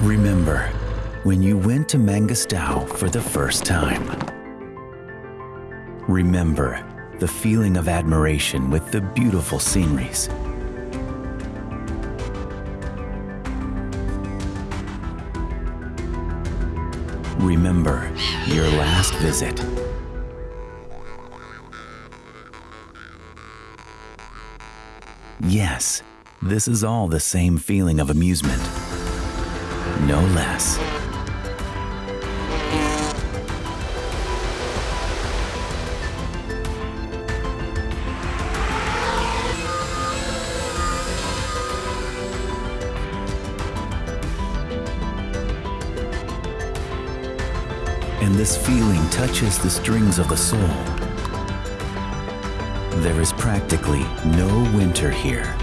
Remember when you went to Mangystau for the first time. Remember the feeling of admiration with the beautiful sceneries. Remember your last visit. Yes, this is all the same feeling of amusement. No less. And this feeling touches the strings of the soul. There is practically no winter here,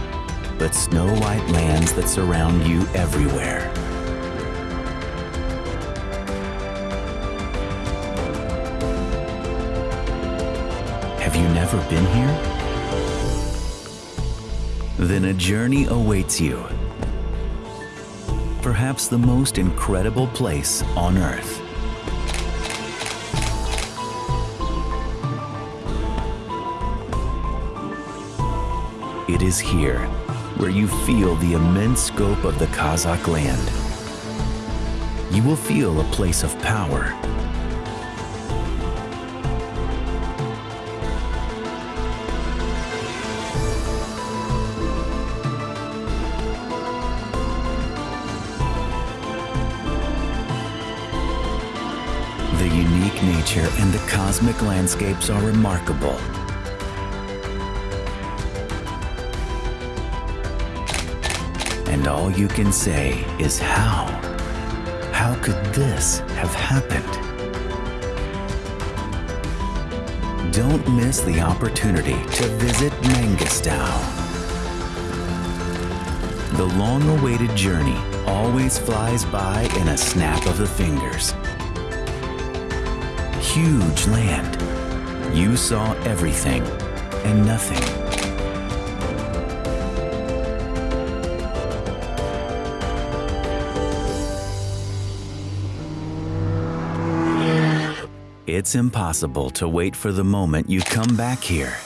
but snow white lands that surround you everywhere. You never been here? Then a journey awaits you. Perhaps the most incredible place on Earth. It is here where you feel the immense scope of the Kazakh land. You will feel a place of power. The unique nature and the cosmic landscapes are remarkable. And all you can say is how? How could this have happened? Don't miss the opportunity to visit Mangystau. The long-awaited journey always flies by in a snap of the fingers. Huge land. You saw everything and nothing. It's impossible to wait for the moment you come back here